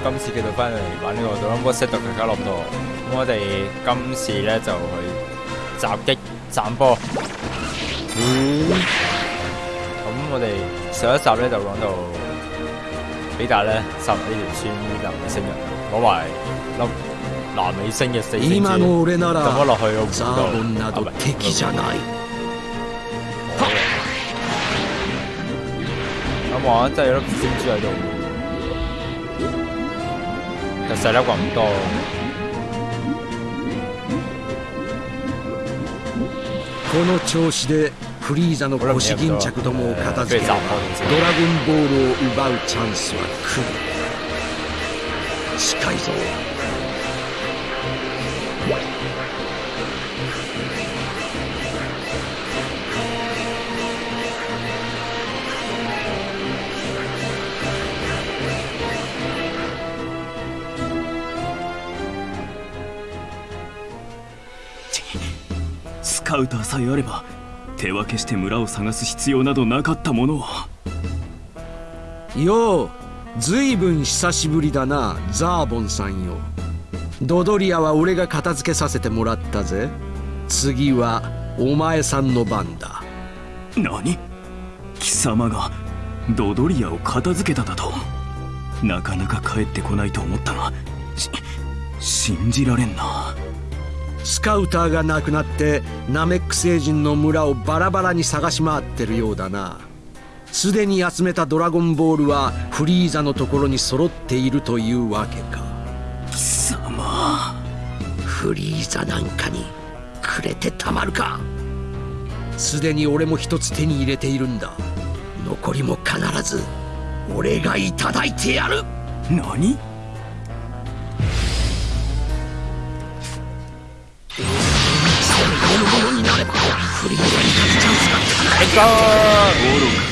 今次繼續翻嚟玩呢個《Dragon Ball Z》大家樂度。咁我哋今次咧就去襲擊斬波。咁、我哋上一集咧就講到比達咧殺呢條村南美星人，攞埋粒南美星嘅四星今の珠，俺な抌咗ら落去個湖ザ度。ーボンなど啊唔係敵じゃない好嘅咁我真係有粒星珠喺度， 就細粒咁多。この調子でフリーザの腰巾着どもを片付ければドラゴンボールを奪うチャンスは来る近いぞカウターさえあれば手分けして村を探す必要などなかったものを。ようずいぶん久しぶりだなザーボンさんよ。ドドリアは俺が片付けさせてもらったぜ。次はお前さんの番だ。何？貴様がドドリアを片付けただと？なかなか帰ってこないと思ったがし信じられんなスカウターがなくなってナメック星人の村をバラバラに探し回ってるようだな。すでに集めたドラゴンボールはフリーザのところに揃っているというわけか。貴様。フリーザなんかにくれてたまるか。すでに俺も一つ手に入れているんだ。残りも必ず俺がいただいてやる。何？フリーザに勝つチャンスが必ず愚か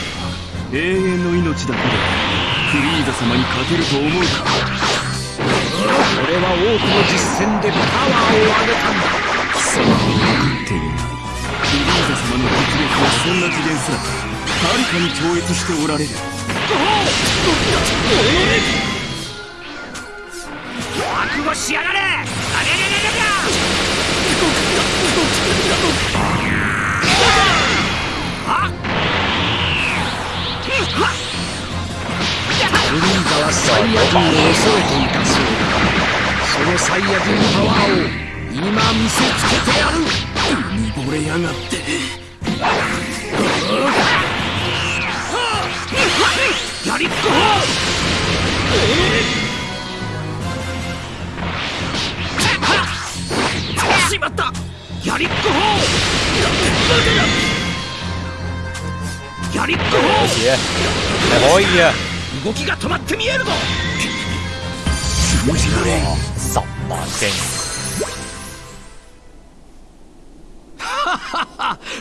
永遠の命だけでフリーザ様に勝てると思うか。俺は多くの実戦でパワーを上げたんだ貴様は分かっていないフリーザ様の実力はそんな次元すらはるかに超越しておられる覚悟しやがれあザはサイヤ人を恐れていたそうだそのサイヤ人のパワーを今見せつけてやる見惚れやがってやりっこしまったやりっこやりっこ有事啊，你可以啊！動きが止まって見えるぞ。信じられん十萬經，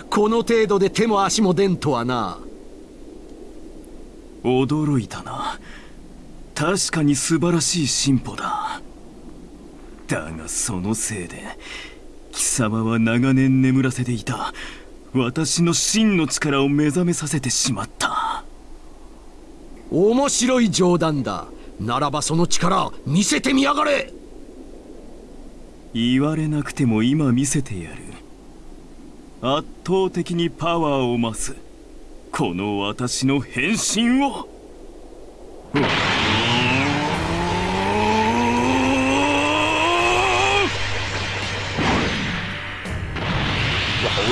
この程度で手も足も出んとはな驚いたな。確かに素晴らしい進歩だ。だがそのせいで貴様は長年眠らせていた。私の真の力を目覚めさせてしまった。面白い冗談だ。ならばその力見せてみやがれ。言われなくても今見せてやる。圧倒的にパワーを増す。この私の変身を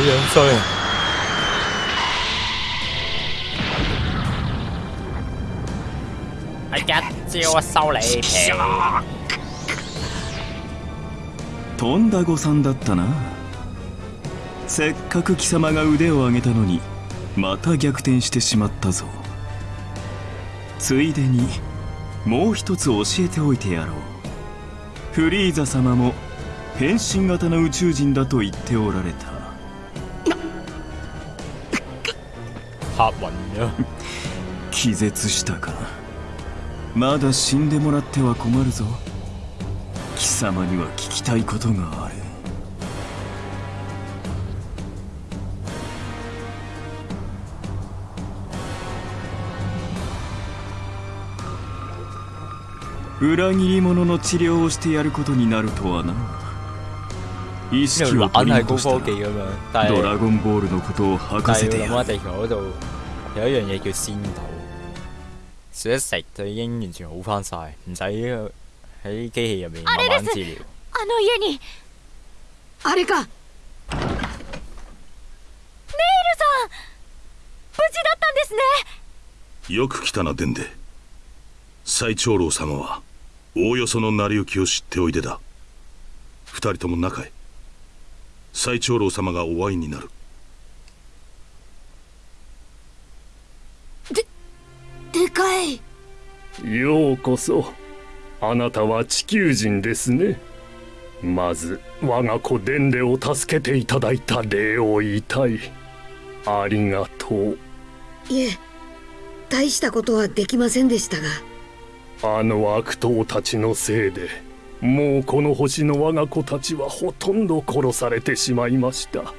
哇，好樣衰啊！係一招收你皮，とんだ誤算だったなせっかく貴様が腕を上げたのにまた逆転してしまったぞついでにもう一つ教えておいてやろうフリーザ様も変身型の宇宙人だと言っておられた嚇暈咗。気絶したか。まだ死んでもらっては困るぞ。貴様には聞きたいことがある。裏切り者の治療をしてやることになるとはな。意識を取り戻した。らドラ係ゴンボールのことを吐かせてやる有一樣嘢叫仙土，食一食就已經完全好翻晒，唔使喺機器入面慢慢治療。あの家にネイルあれかさん！無事だったんですね。よく来たなデンデ。最長老様はおおよその成り行きを知っておいでだ。二人とも中へ。最長老様がお会いになるい。ようこそ。あなたは地球人ですね。まず我が子デンデを助けていただいた礼を言いたい。ありがとう。いえ大したことはできませんでしたが。あの悪党たちのせいでもうこの星の我が子たちはほとんど殺されてしまいました。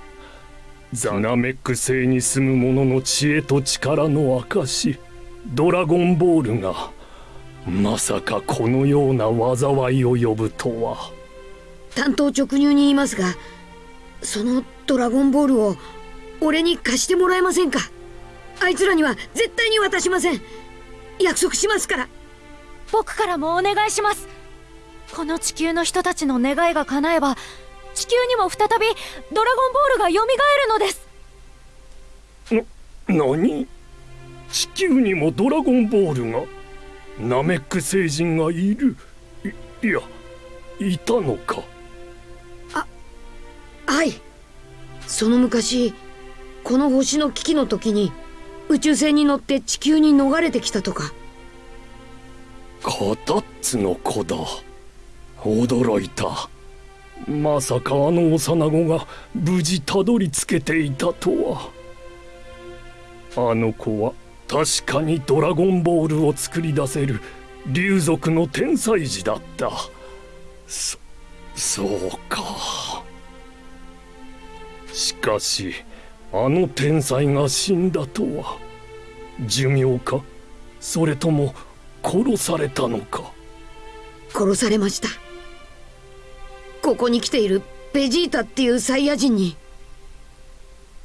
ザナメック星に住む者の知恵と力の証ドラゴンボールがまさかこのような災いを呼ぶとは。担当直入に言いますがそのドラゴンボールを俺に貸してもらえませんか？あいつらには絶対に渡しません。約束しますから。僕からもお願いします。この地球の人たちの願いが叶えば地球にも再びドラゴンボールが蘇るのです。何？地球にもドラゴンボールがナメック星人がいる。いいやいたのか。はい。その昔この星の危機の時に宇宙船に乗って地球に逃れてきたとか。カタッツの子だ。驚いた。まさかあの幼子が無事たどり着けていたとは。あの子は確かにドラゴンボールを作り出せる竜族の天才児だった。そそうか。しかしあの天才が死んだとは。寿命か？それとも殺されたのか？殺されました。ここに来ているベジータっていうサイヤ人に。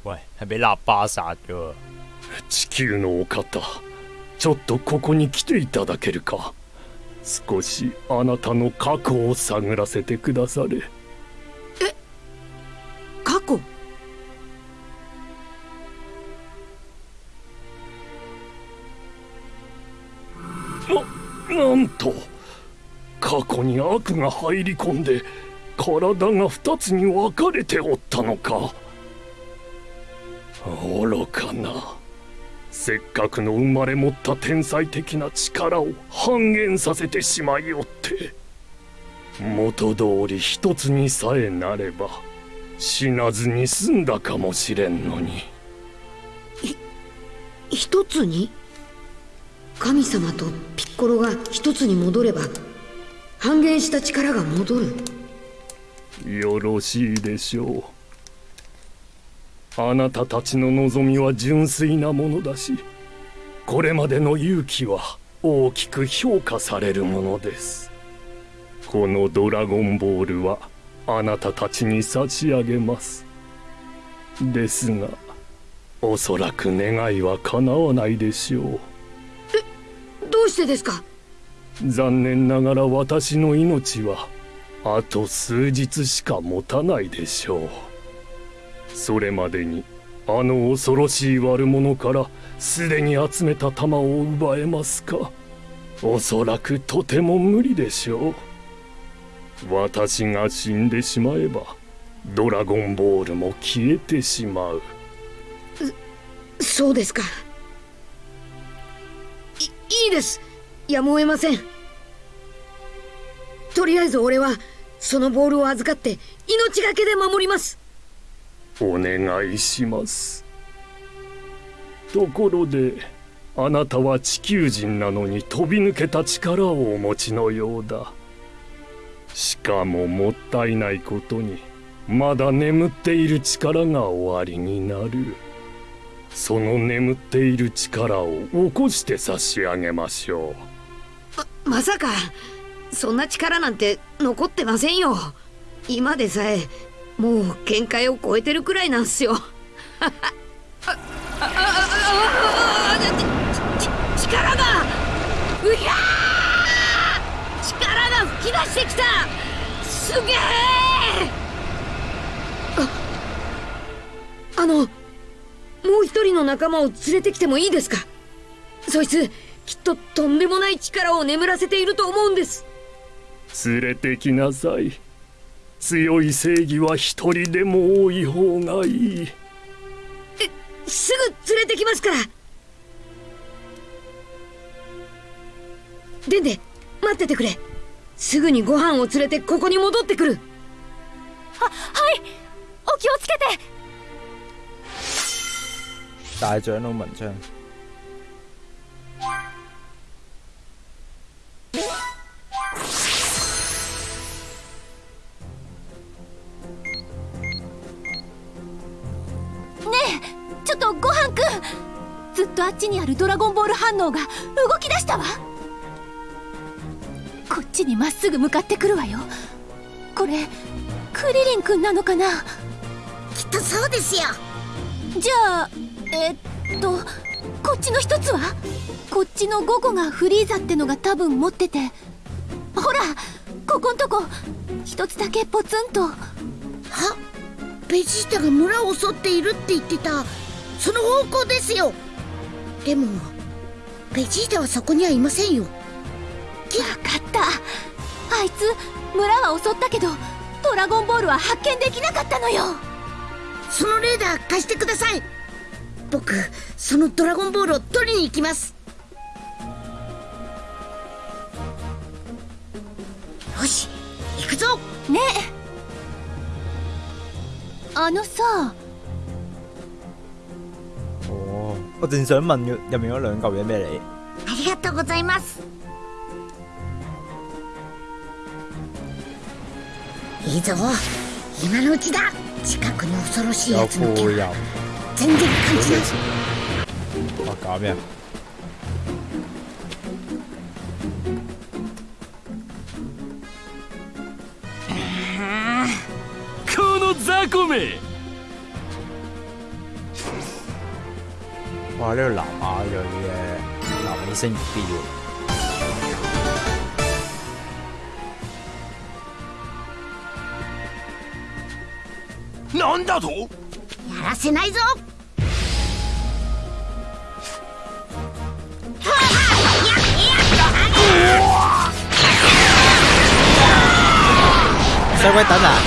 喂，係俾臘巴殺嘅喎。地球のお方ちょっとここに来ていただけるか。少しあなたの過去を探らせてくだされ。過去？ななんと過去に悪が入り込んで体が二つに分かれておったのか。愚かなせっかくの生まれ持った天才的な力を半減させてしまいおって元通り一つにさえなれば死なずに済んだかもしれんのに。一つに？神様とピッコロが一つに戻れば半減した力が戻る。よろしいでしょうあなたたちの望みは純粋なものだしこれまでの勇気は大きく評価されるものです。このドラゴンボールはあなたたちに差し上げます。ですがおそらく願いは叶わないでしょう。どうしてですか？残念ながら私の命はあと数日しか持たないでしょうそれまでにあの恐ろしい悪者からすでに集めた弾を奪えますか？おそらくとても無理でしょう。私が死んでしまえばドラゴンボールも消えてしまう。そうですか。いいいです。やむを得ません。とりあえず俺はそのボールを預かって命がけで守ります。お願いします。ところであなたは地球人なのに飛び抜けた力をお持ちのようだ。しかももったいないことにまだ眠っている力がおありになる。その眠っている力を起こして差し上げましょう。ままさかそんな力なんて残ってませんよ。今でさえもう限界を超えてるくらいなんすよ。ああああち力がうひゃー力が吹き出してきたすげえああのもう一人の仲間を連れてきてもいいですかそいつきっととんでもない力を眠らせていると思うんです連れてきなさい強い正義は一人でも多い方がいい。すぐ連れてきますから。でんで待っててくれ。すぐにご飯を連れてここに戻ってくる。ははい。お気をつけて。大長老文章。にあるドラゴンボール反応が動き出したわ。こっちにまっすぐ向かってくるわよ。これクリリンくんなのかな？きっとそうですよ。じゃあえっとこっちの一つは？こっちの5個がフリーザってのが多分持ってて。ほらここんとこ。一つだけポツンと。は？ベジータが村を襲っているって言ってた。その方向ですよでもベジータはそこにはいませんよ。分かった。あいつ村は襲ったけどドラゴンボールは発見できなかったのよ。そのレーダー貸してください。僕そのドラゴンボールを取りに行きます。よし行くぞ。ねあのさ我正想問入入面嗰兩嚿嘢咩嚟？ありがとうございます。いいぞ。今のうちだ。近くに恐ろしい有やつの気全然感じない。我搞咩？この雑魚め哇！呢、個南亞裔嘅南美星標，なんだとやらせないぞ使鬼等啊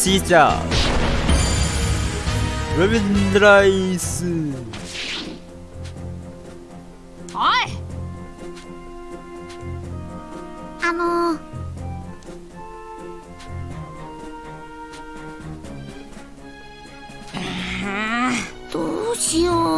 ！Easy job. Ruben Rice. あのどうしよう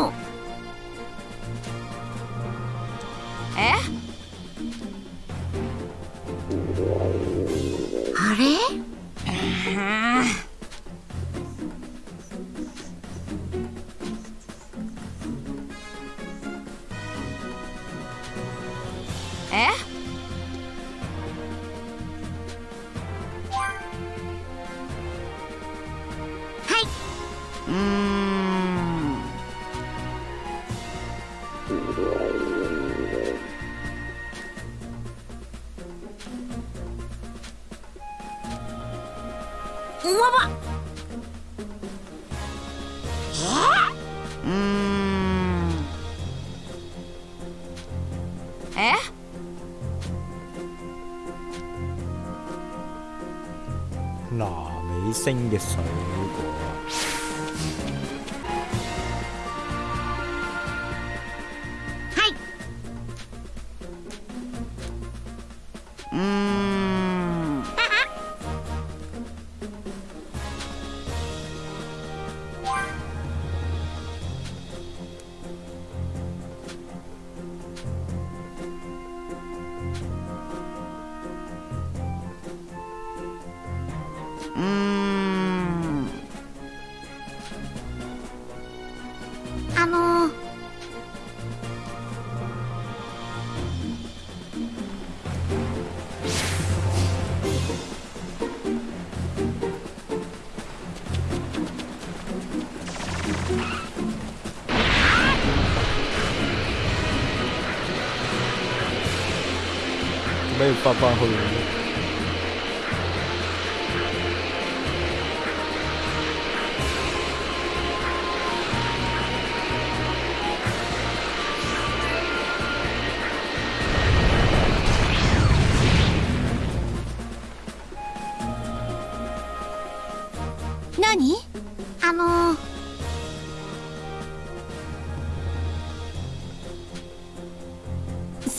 美星嘅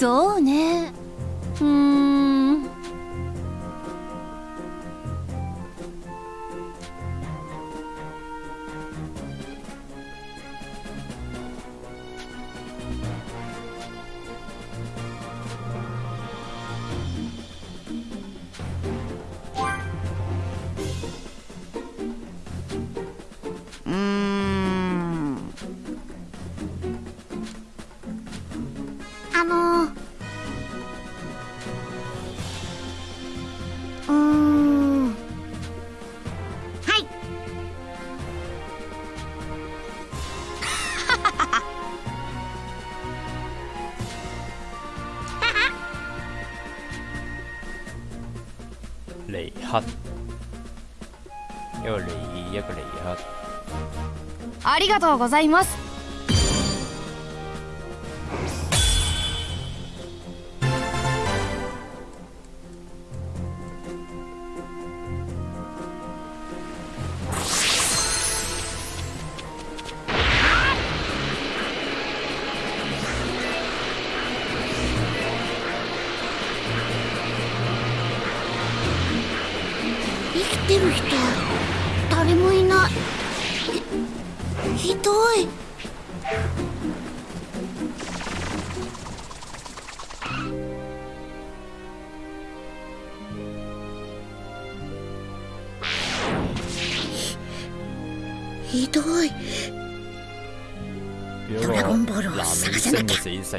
そうね。うーんありがとうございます。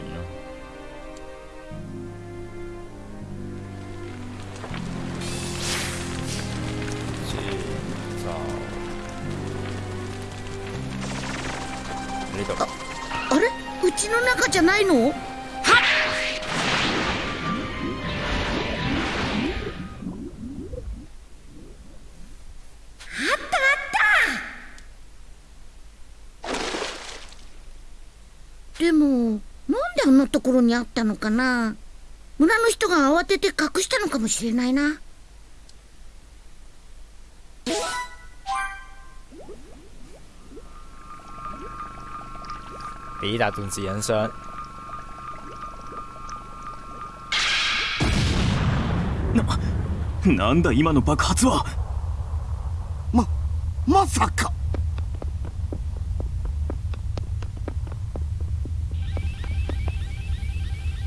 きゃ星嘅死城咯。呢度あれ？うちの中じゃないの？でもであんなところにあったのかな。村の人が慌てて隠したのかもしれないな。比達頓自引傷，なんだ今の爆発は。ままさか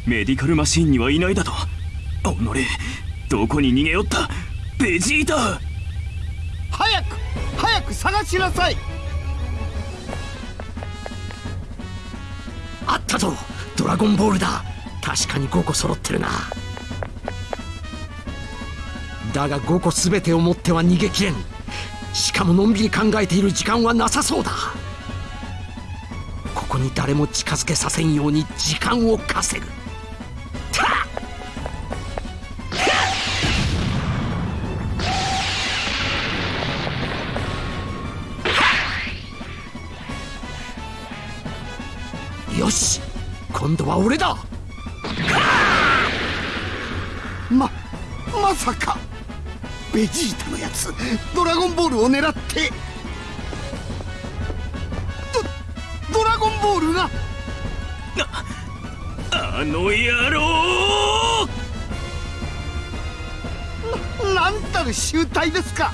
メディカルマシーンにはいないだと。おのれ。どこに逃げよった。ベジータ。早く早く探しなさい。あったぞ。ドラゴンボールだ。確かに5個揃ってるな。だが5個全てを持っては逃げきれん。しかものんびり考えている時間はなさそうだ。ここに誰も近づけさせんように時間を稼ぐ。今度は俺だ。ままさか。ベジータのやつドラゴンボールを狙って。ドドラゴンボールが。あの野郎！ななんたる集体ですか。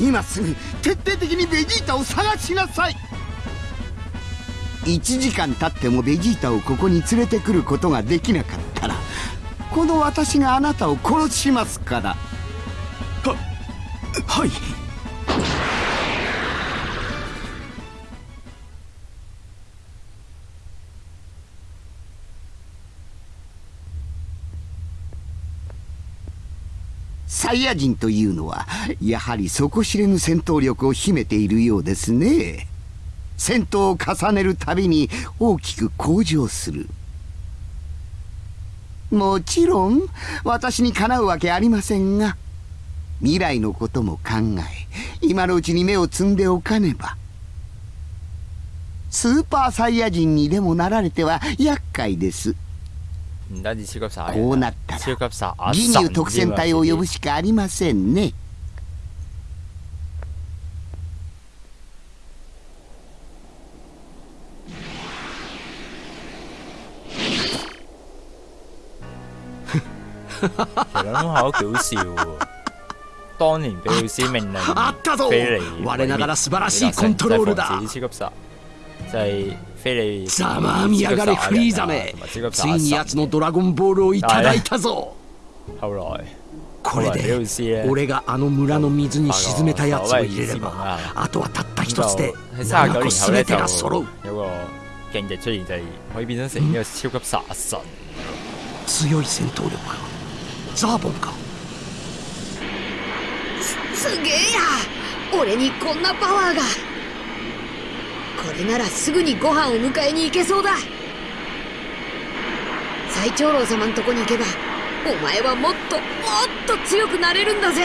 今すぐ徹底的にベジータを探しなさい1時間経ってもベジータをここに連れてくることができなかったらこの私があなたを殺しますから。ははい。サイヤ人というのはやはり底知れぬ戦闘力を秘めているようですね戦闘を重ねるたびに大きく向上する。もちろん私にかなうわけありませんが未来のことも考え今のうちに目を摘んでおかねばスーパーサイヤ人にでもなられては厄介です。こうなったら義乳特戦隊を呼ぶしかありませんね其實諗下都幾好笑喎。當年俾老師命令飛嚟我ながら素晴らしいコントロールだ。就係飛嚟ざまあみやがれフリーザめついに奴のドラゴンボールをいただいたぞ。後來これで俺があの村の水に沈めたやつを入れればあとはたった一つで喺三十九7個全てが揃う。有個勁敵出現，就係可以變身成呢個超級殺神。強い戦闘力。かザーボンか。すげえや。俺にこんなパワーが。これならすぐにご飯を迎えに行けそうだ。最長老様んとこに行けばお前はもっともっと強くなれるんだぜ。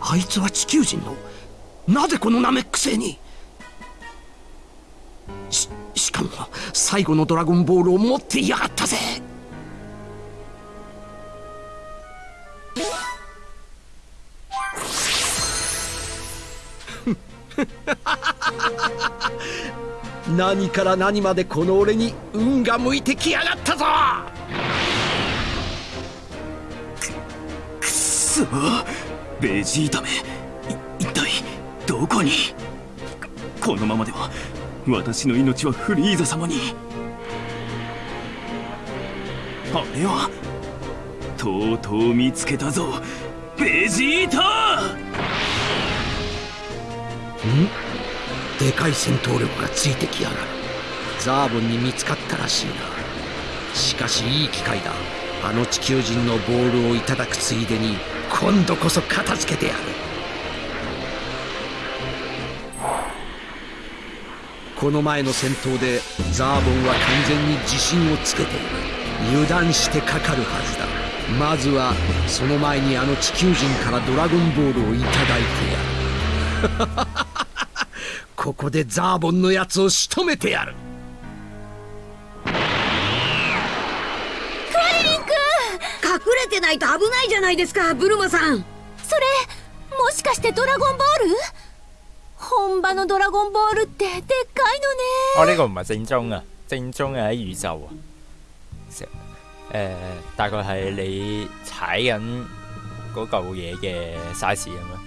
あいつは地球人のなぜこのナメック星に。ししかも最後のドラゴンボールを持っていやがったぜ 何から何までこの俺に運が向いてきやがったぞ。くっそ。ベジータめ。一体どこに？このままでは私の命はフリーザ様に。あれはとうとう見つけたぞ。ベジータ！ん？でかい戦闘力がついてきやがる。ザーボンに見つかったらしいな。しかしいい機会だ。あの地球人のボールをいただくついでに今度こそ片付けてやる。この前の戦闘でザーボンは完全に自信をつけている。油断してかかるはずだ。まずはその前にあの地球人からドラゴンボールをいただいてやる。ここでザーボンのやつを仕留めてやる。クリリン君隠れてないと危ないじゃないですかブルマさん。それもしかしてドラゴンボール？本場のドラゴンボールってでっかい哦，呢、個唔係正宗啊，正宗係喺宇宙啊。成誒、大概係你踩緊嗰嚿嘢嘅 size 咁咯，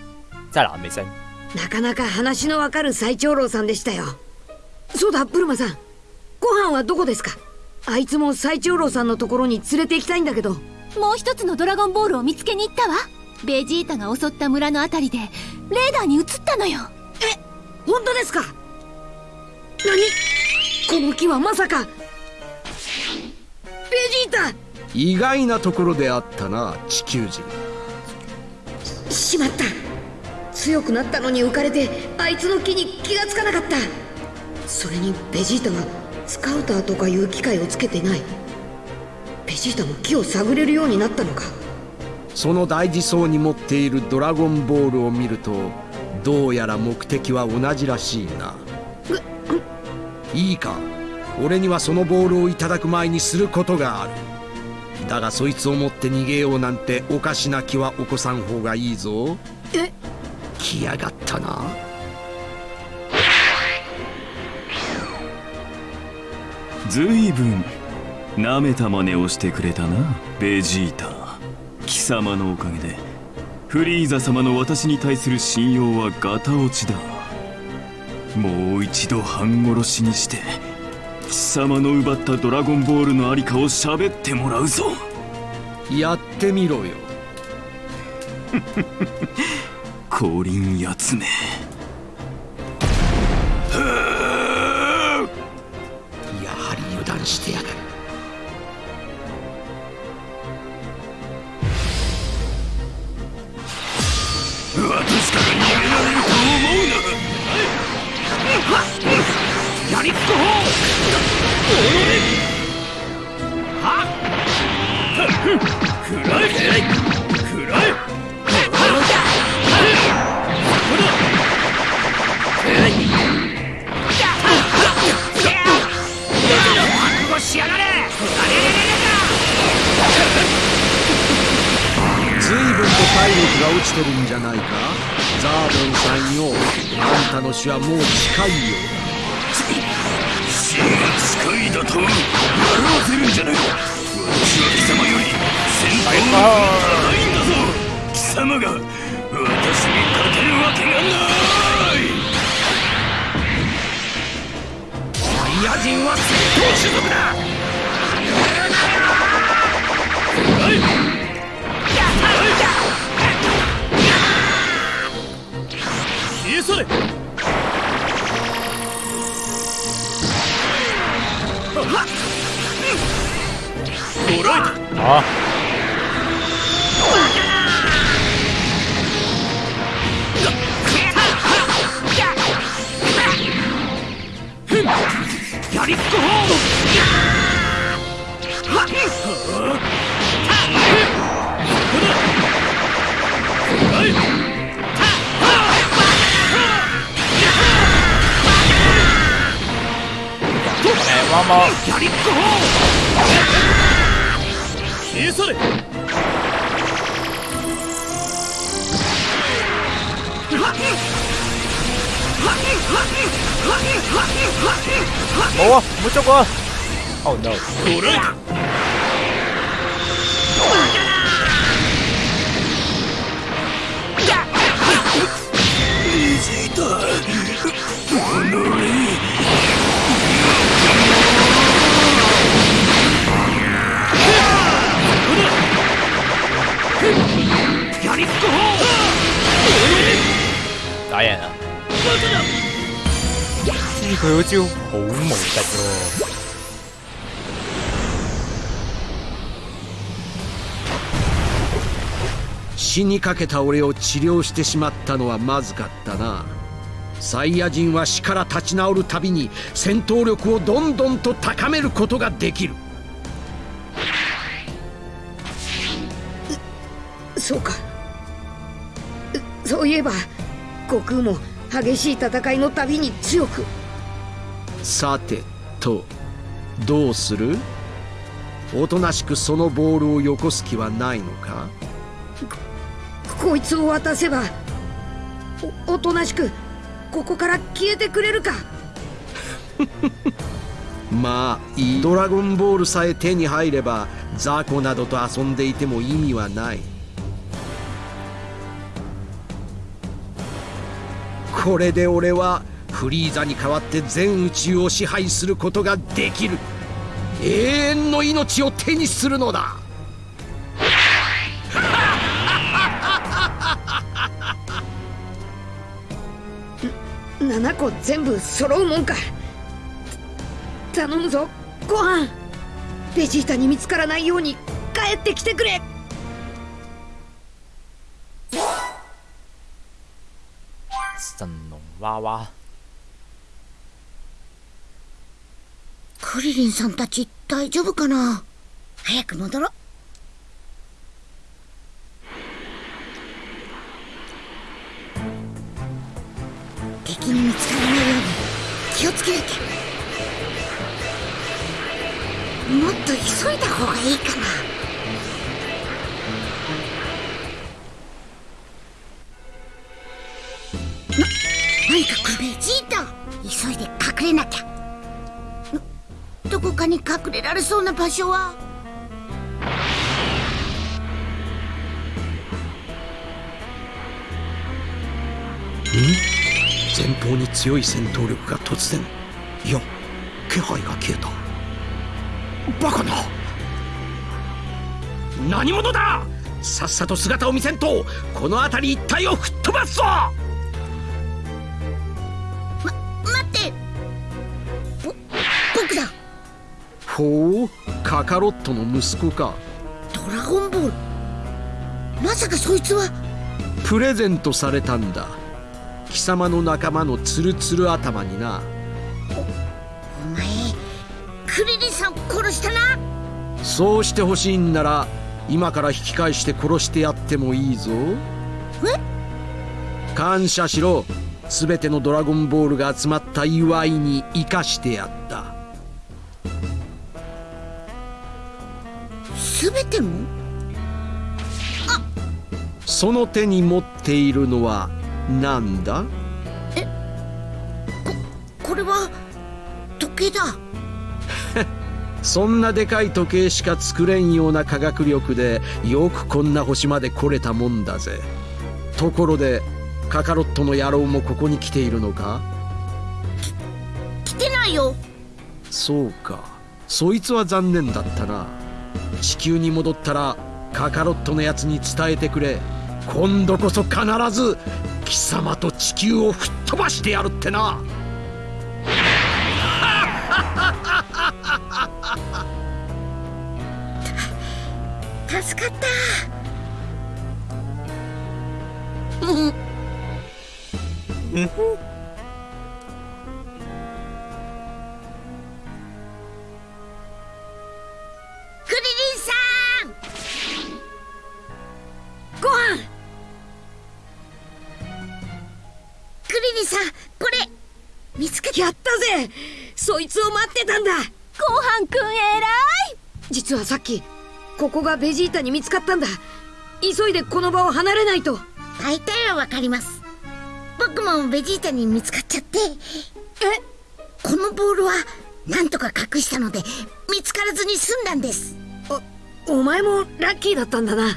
真係難未升。なかなか話のわかる最長老さんでしたよ。そうだブルマさん。ご飯はどこですか？あいつも最長老さんのところに連れて行きたいんだけど。もう一つのドラゴンボールを見つけに行ったわ。ベジータが襲った村のあたりでレーダーに映ったのよ。本当ですか？何？この木はまさか。ベジータ！意外なところであったな地球人。しまった強くなったのに浮かれてあいつの木に気がつかなかった。それにベジータはスカウターとかいう機械をつけてない。ベジータも木を探れるようになったのか。その大事そうに持っているドラゴンボールを見るとどうやら目的は同じらしいな。いいか。俺にはそのボールをいただく前にすることがある。だがそいつを持って逃げようなんておかしな気は起こさん方がいいぞ。え来やがったな。ずいぶん舐めた真似をしてくれたなベジータ。貴様のおかげでフリーザ様の私に対する信用はガタ落ちだ。もう一度半殺しにして貴様の奪ったドラゴンボールのありかを喋ってもらうぞ。やってみろよ 降臨やつめ。あんたの死はもう近いようだ死が近いだと笑わせるんじゃない私は貴様より先頭の高いんだぞ貴様が私に勝てるわけがないサイヤ人は戦闘種族だ消え去れ。あ。やりっこえワンモやりっこ消え去れ冇啊，冇捉啊！Oh no！捕らえ打人啊！知佢嗰招好無敵喎、死にかけた俺を治療してしまったのはまずかったな。サイヤ人は死から立ち直るたびに戦闘力をどんどんと高めることができる。そうか。うそういえば悟空も激しい戦いのたびに強く。さてとどうする？おとなしくそのボールをよこす気はないのか？こいつを渡せばおおとなしくここから消えてくれるか？まあいい。ドラゴンボールさえ手に入れば雑魚などと遊んでいても意味はないこれで俺はフリーザに代わって全宇宙を支配することができる永遠の命を手にするのだ。7個全部揃うもんか。頼むぞご飯。ベジータに見つからないように帰ってきてくれ。神龍娃娃。クリリンさんたち大丈夫かな？早く戻ろ。う敵に見つからないように気をつけなきゃ。もっと急いだ方がいいかな。隠れなきゃ。どどこかに隠れられそうな場所は？前方に強い戦闘力が突然。いや気配が消えた。バカな。何者だ！さっさと姿を見せんとこの辺り一帯を吹っ飛ばすぞ！ほうカカロットの息子か。ドラゴンボール。まさかそいつは。プレゼントされたんだ。貴様の仲間のツルツル頭にな。お前クリリンさんを殺したな。そうしてほしいんなら今から引き返して殺してやってもいいぞ。感謝しろ。全てのドラゴンボールが集まった祝いに生かしてやったその手に持っているのは何だ？これは時計だ。そんなでかい時計しか作れんような科学力でよくこんな星まで来れたもんだぜ。ところでカカロットの野郎もここに来ているのか？来てないよ。そうか。そいつは残念だったな。地球に戻ったらカカロットのやつに伝えてくれ今度こそ必ず貴様と地球を吹っ飛ばしてやるってな。助かった。うんそいつを待ってたんだ。ごはんくん偉い。実はさっきここがベジータに見つかったんだ。急いでこの場を離れないと。大体はわかります。僕もベジータに見つかっちゃって。え？このボールはなんとか隠したので見つからずに済んだんです。お前もラッキーだったんだな。と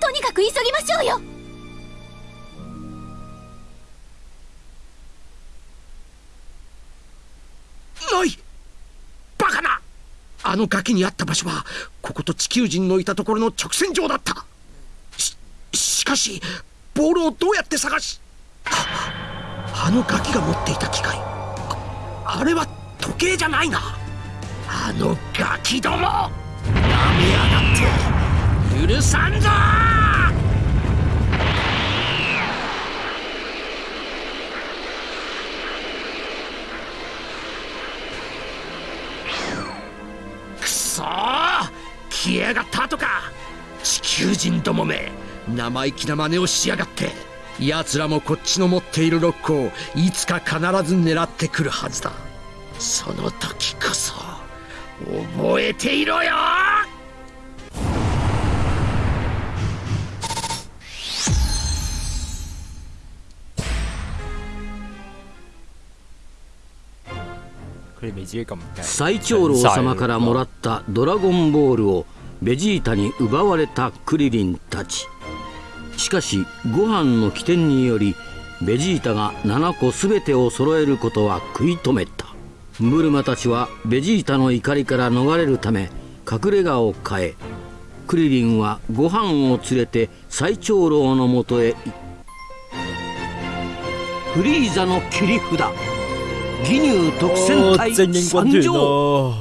とにかく急ぎましょうよない。バカな。あの崖にあった場所はここと地球人のいたところの直線上だった。ししかしボールをどうやって探しあのガキが持っていた機械ああれは時計じゃないな。あのガキどもなめやがって。許さんぞ消えやがったとか。地球人どもめ生意気な真似をしやがって。奴らもこっちの持っているロックをいつか必ず狙ってくるはずだ。その時こそ覚えていろよ。最長老様からもらったドラゴンボールをベジータに奪われたクリリンたち。しかしご飯の起点によりベジータが7個全てを揃えることは食い止めた。ブルマたちはベジータの怒りから逃れるため隠れ家を変え。クリリンはご飯を連れて最長老のもとへ。フリーザの切り札。義乳特戦隊参上。咯，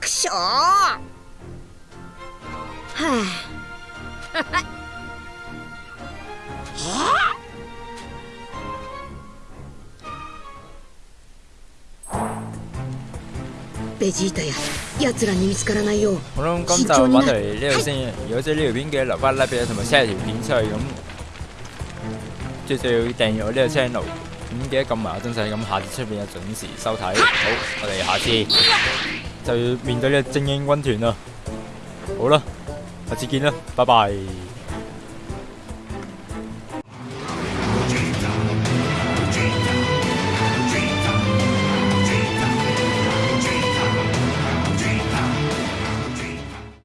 くしょー。はあ。ベジータや奴らに見つからないよう好啦，咁就玩到嚟呢度先。如果中意呢條片嘅留翻 like 俾我，同埋 share 條片出去咁，最最要訂閱我呢個 channel。咁記得撳埋個鐘仔，咁下次出片就準時收睇。好，我哋下次就要面對呢個精英軍團啦。好啦，下次見啦，拜拜。